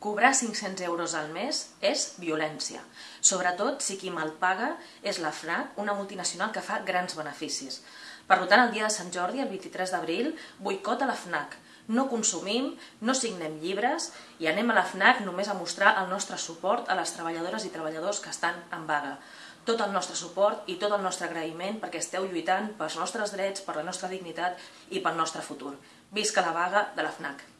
Cobrar 500 euros al mes és violència, sobretot si qui mal paga és la FNAC, una multinacional que fa grans beneficis. Per tant, el dia de Sant Jordi, el 23 d'abril, boicota la FNAC, no consumim, no signem llibres i anem a la FNAC només a mostrar el nostre suport a les treballadores i treballadors que estan en vaga. Tot el nostre suport i tot el nostre agraïment perquè esteu lluitant pels nostres drets, per la nostra dignitat i pel nostre futur. Visca la vaga de la FNAC!